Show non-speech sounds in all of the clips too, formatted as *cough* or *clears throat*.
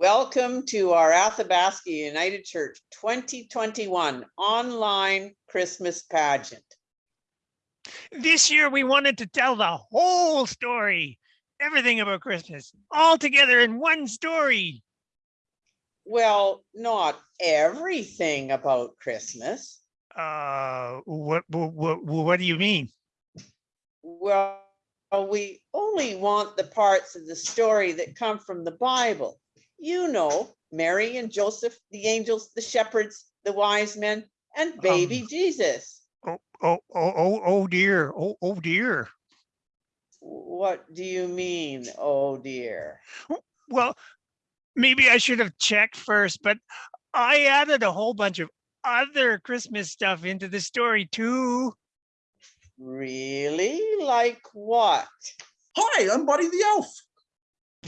Welcome to our Athabasca United Church 2021 online Christmas pageant. This year, we wanted to tell the whole story, everything about Christmas, all together in one story. Well, not everything about Christmas. Uh, what, what, what, what do you mean? Well, we only want the parts of the story that come from the Bible. You know, Mary and Joseph, the angels, the shepherds, the wise men, and baby Um, Jesus. Oh, oh, oh, oh, oh dear. Oh, oh dear. What do you mean, oh dear? Well, maybe I should have checked first, but I added a whole bunch of other Christmas stuff into the story too. Really? Like what? Hi, I'm Buddy the Elf.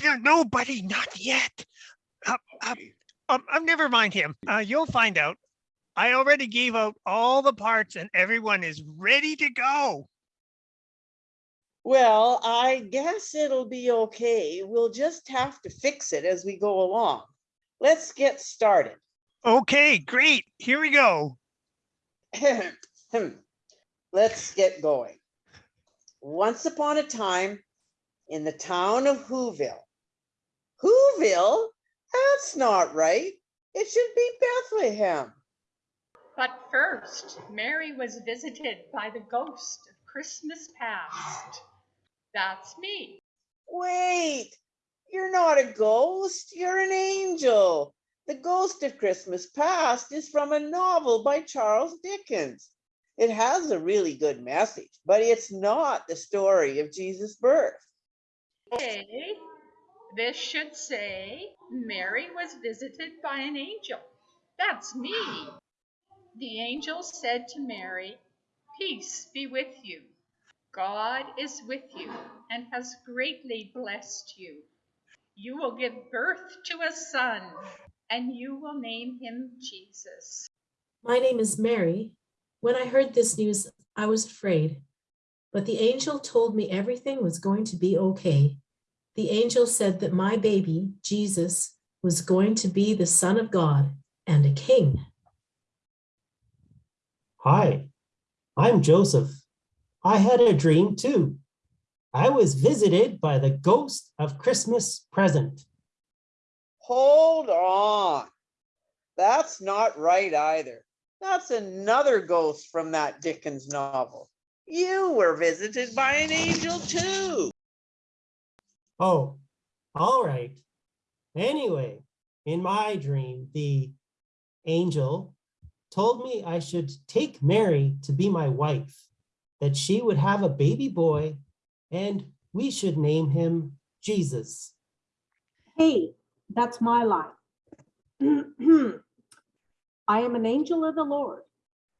No, no, buddy, not yet. Uh, uh, um, um, never mind him. Uh, you'll find out. I already gave out all the parts and everyone is ready to go. Well, I guess it'll be okay. We'll just have to fix it as we go along. Let's get started. Okay, great. Here we go. *clears throat* Let's get going. Once upon a time in the town of Whoville. Whoville? That's not right. It should be Bethlehem. But first, Mary was visited by the ghost of Christmas past. That's me. Wait, you're not a ghost, you're an angel. The Ghost of Christmas Past is from a novel by Charles Dickens. It has a really good message, but it's not the story of Jesus' birth. Okay, this should say Mary was visited by an angel. That's me. The angel said to Mary, Peace be with you. God is with you and has greatly blessed you. You will give birth to a son, and you will name him Jesus. My name is Mary. When I heard this news, I was afraid, but the angel told me everything was going to be okay. The angel said that my baby, Jesus, was going to be the son of God and a king. Hi, I'm Joseph. I had a dream too. I was visited by the ghost of Christmas present. Hold on. That's not right either. That's another ghost from that Dickens novel. You were visited by an angel too. Oh, all right. Anyway, in my dream, the angel told me I should take Mary to be my wife, that she would have a baby boy and we should name him Jesus. Hey, that's my line. *clears throat* I am an angel of the Lord,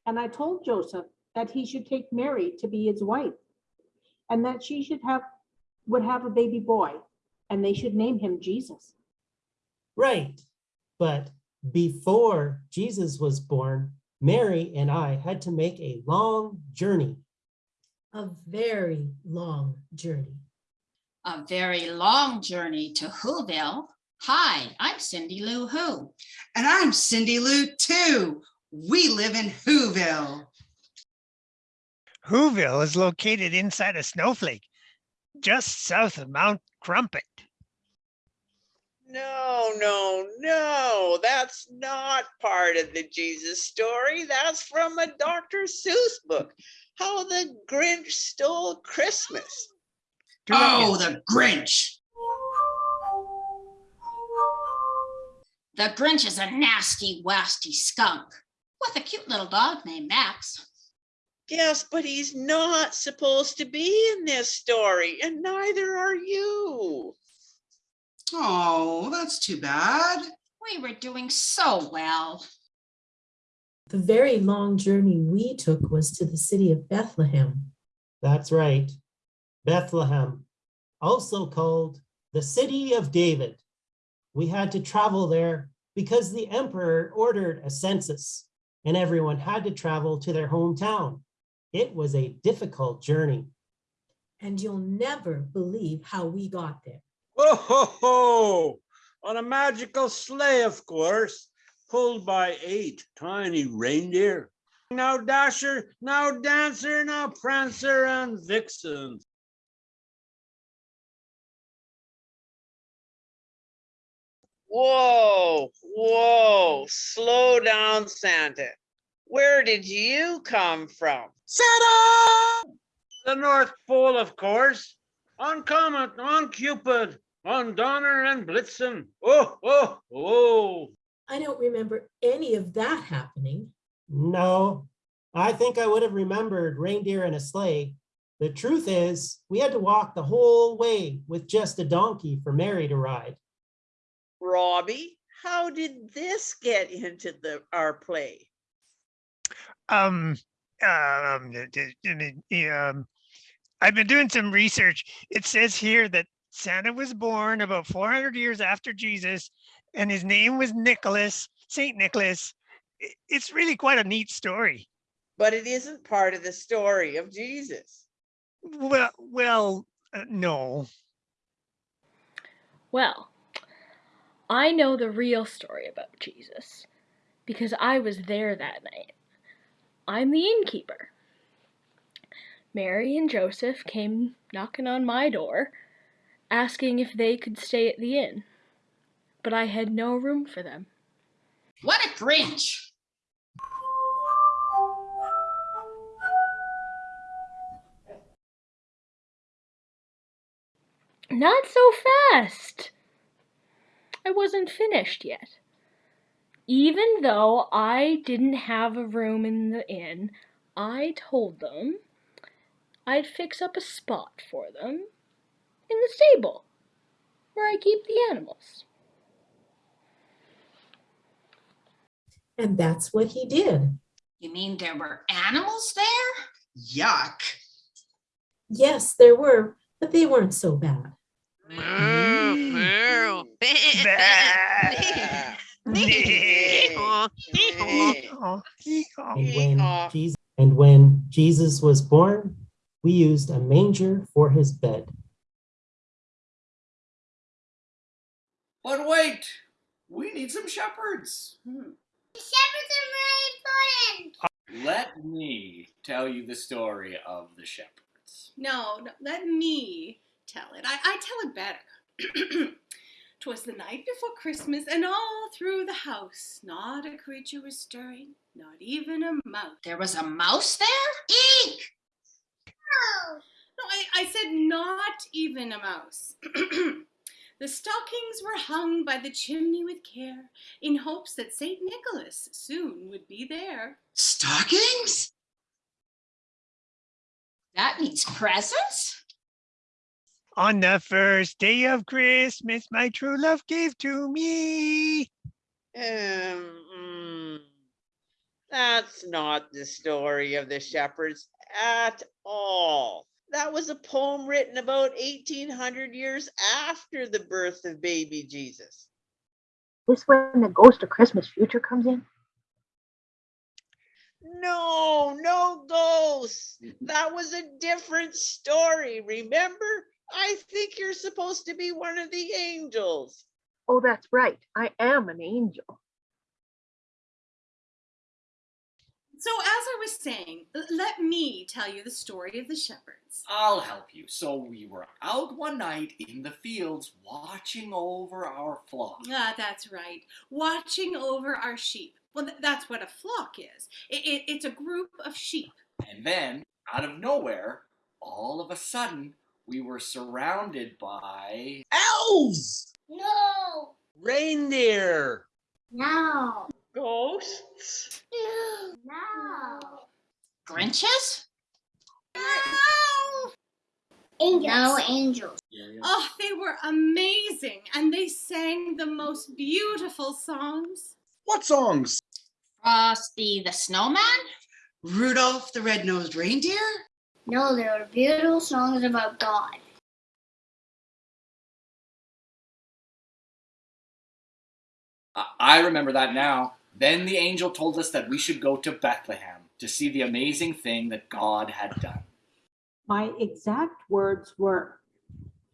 and I told Joseph that he should take Mary to be his wife, and that she should have, would have a baby boy, and they should name him Jesus. Right, but before Jesus was born, Mary and I had to make a long journey. A very long journey. a very long journey to Whoville. Hi, I'm Cindy Lou Who. And I'm Cindy Lou too. We live in Whoville. Whoville is located inside a snowflake, just south of Mount Crumpet. No, no, no, that's not part of the Jesus story. That's from a Dr. Seuss book. How the Grinch Stole Christmas. Oh, the Grinch. The Grinch is a nasty, wasty skunk with a cute little dog named Max. Yes, but he's not supposed to be in this story, and neither are you. Oh, that's too bad. We were doing so well. The very long journey we took was to the city of Bethlehem. That's right, Bethlehem, also called the city of David. We had to travel there because the emperor ordered a census and everyone had to travel to their hometown. It was a difficult journey. And you'll never believe how we got there. Whoa, ho, ho. on a magical sleigh, of course, pulled by eight tiny reindeer. Now Dasher, now Dancer, now Prancer and Vixen. Whoa, whoa, slow down, Santa. Where did you come from? Santa! The North Pole, of course. On Comet, on Cupid, on Donner and Blitzen. Oh, oh, oh. I don't remember any of that happening. No, I think I would have remembered reindeer and a sleigh. The truth is, we had to walk the whole way with just a donkey for Mary to ride. Robbie, how did this get into the our play? Um, um, um, I've been doing some research. It says here that Santa was born about 400 years after Jesus, and his name was Nicholas, Saint Nicholas. It's really quite a neat story. But it isn't part of the story of Jesus. Well, well, uh, no. Well, I know the real story about Jesus because I was there that night. I'm the innkeeper. Mary and Joseph came knocking on my door, asking if they could stay at the inn, but I had no room for them. What a Grinch. Not so fast! I wasn't finished yet. Even though I didn't have a room in the inn, I told them I'd fix up a spot for them in the stable where I keep the animals. And that's what he did. You mean there were animals there? Yuck. Yes, there were, but they weren't so bad. Mm-hmm. *laughs* Bah. Hee-haw. Oh, hee-haw. And when Jesus, and when Jesus was born, we used a manger for his bed. But wait, we need some shepherds. Hmm. Shepherds are really important. Let me tell you the story of the shepherds. No, no, let me tell it. I, I tell it better. *clears throat* 'Twas the night before Christmas, and all through the house, not a creature was stirring, not even a mouse. There was a mouse there? Eek! No, I, I said not even a mouse. *clears throat* the stockings were hung by the chimney with care, in hopes that St. Nicholas soon would be there. Stockings? That means presents? On the first day of Christmas, my true love gave to me. Um, mm, that's not the story of the shepherds at all. That was a poem written about 1800 years after the birth of baby Jesus. This when the ghost of Christmas future comes in? No, no ghosts. That was a different story. Remember? I think you're supposed to be one of the angels. Oh, that's right. I am an angel. So, as I was saying, let me tell you the story of the shepherds. I'll help you. So we were out one night in the fields watching over our flock. Ah, that's right. Watching over our sheep. Well, th- that's what a flock is. It, it, it's a group of sheep. And then, out of nowhere, all of a sudden, we were surrounded by Elves! No! Reindeer. No! Ghosts? No! Grinches? No angels. Oh, they were amazing. And they sang the most beautiful songs. What songs? Frosty the Snowman? Rudolph the red-nosed reindeer? No, they were beautiful songs about God. I- I remember that now. Then the angel told us that we should go to Bethlehem to see the amazing thing that God had done. My exact words were,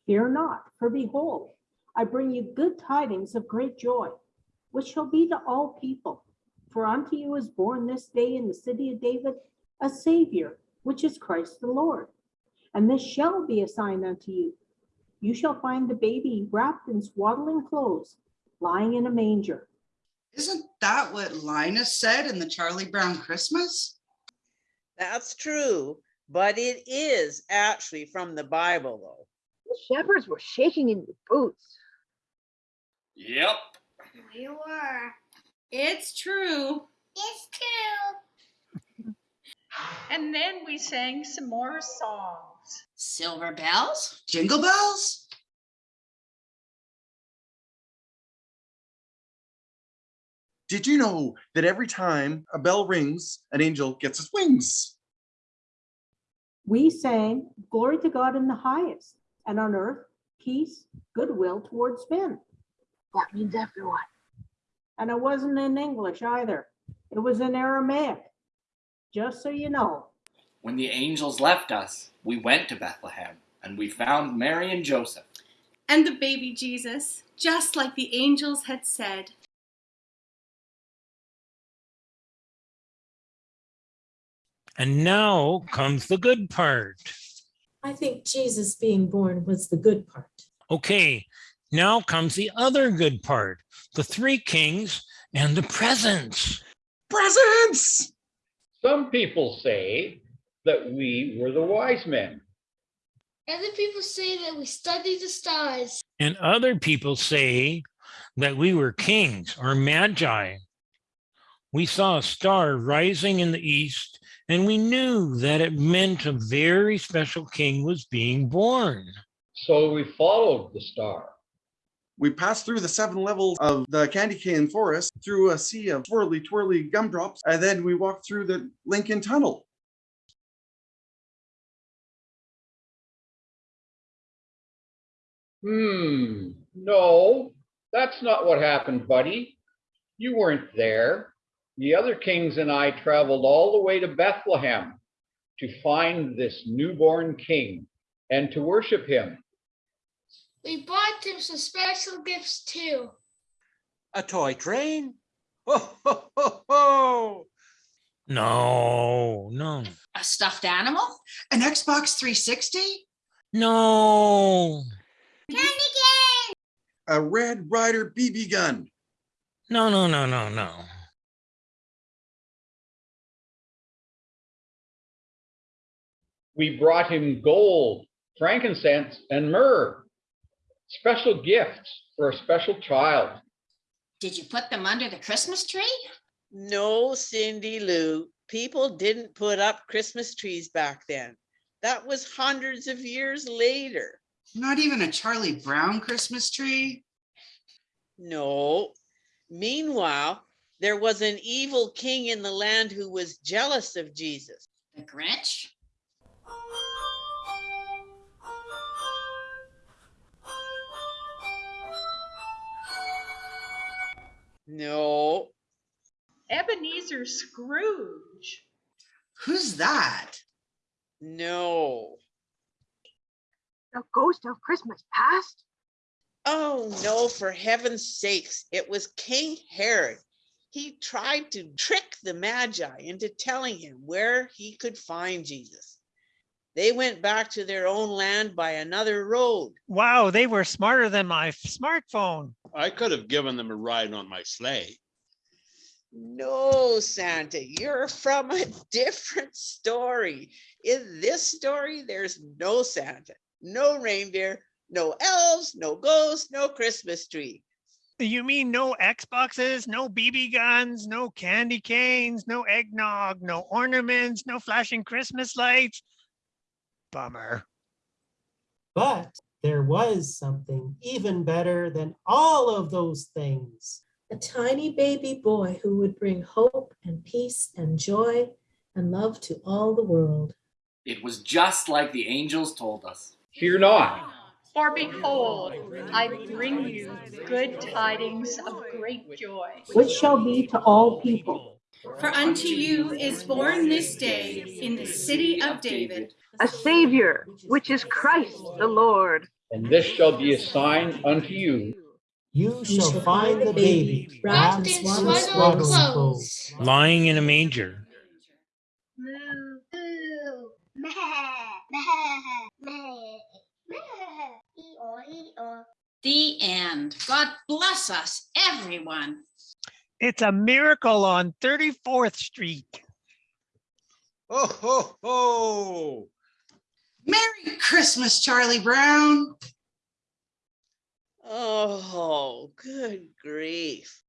Fear not, for behold, I bring you good tidings of great joy, which shall be to all people. For unto you is born this day in the city of David a Savior, which is Christ the Lord. And this shall be a sign unto you. You shall find the baby wrapped in swaddling clothes, lying in a manger. Isn't that what Linus said in the Charlie Brown Christmas? That's true, but it is actually from the Bible, though. The shepherds were shaking in their boots. Yep. We were. It's true. It's true. And then we sang some more songs. Silver bells? Jingle bells? Did you know that every time a bell rings, an angel gets his wings? We sang, Glory to God in the highest, and on earth, peace, goodwill towards men. That means everyone. And it wasn't in English either. It was in Aramaic. Just so you know. When the angels left us, we went to Bethlehem and we found Mary and Joseph. And the baby Jesus, just like the angels had said. And now comes the good part. I think Jesus being born was the good part. Okay, now comes the other good part the three kings and the presents. Presents! Some people say that we were the wise men. Other people say that we studied the stars. And other people say that we were kings or magi. We saw a star rising in the east, and we knew that it meant a very special king was being born. So we followed the star. We passed through the seven levels of the candy cane forest, through a sea of twirly, twirly gumdrops, and then we walked through the Lincoln Tunnel. Hmm, no, that's not what happened, buddy. You weren't there. The other kings and I traveled all the way to Bethlehem to find this newborn king and to worship him. We bought him some special gifts too. A toy train? Ho, ho, ho, ho! No, no, A stuffed animal? An Xbox 360? no, Candy cane! A Red Ryder BB gun. no, no, no, no, no. We brought him gold, frankincense, and myrrh. Special gifts for a special child. Did you put them under the Christmas tree? No, Cindy Lou, people didn't put up Christmas trees back then. That was hundreds of years later. Not even a Charlie Brown Christmas tree? No. Meanwhile, there was an evil king in the land who was jealous of Jesus. The Grinch? Oh, No, Ebenezer Scrooge. Who's that? no. The ghost of Christmas past? Oh, no, for heaven's sakes, it was King Herod. He tried to trick the Magi into telling him where he could find Jesus. They went back to their own land by another road. Wow, they were smarter than my smartphone. I could have given them a ride on my sleigh. No, Santa, you're from a *laughs* different story. In this story, there's no Santa, no reindeer, no elves, no ghosts, no Christmas tree. You mean no Xboxes, no BB guns, no candy canes, no eggnog, no ornaments, no flashing Christmas lights? Bummer. But there was something even better than all of those things. A tiny baby boy who would bring hope and peace and joy and love to all the world. It was just like the angels told us. Fear not. For behold, I bring you good tidings of great joy. which shall be to all people. For unto you is born this day in the city of David a Savior, which is Christ the Lord. And this shall be a sign unto you. You shall find the baby wrapped in swaddling clothes. Lying in a manger. The end. God bless us, everyone. It's a miracle on 34th Street. Ho, ho, ho. Merry Christmas, Charlie Brown. Oh, good grief.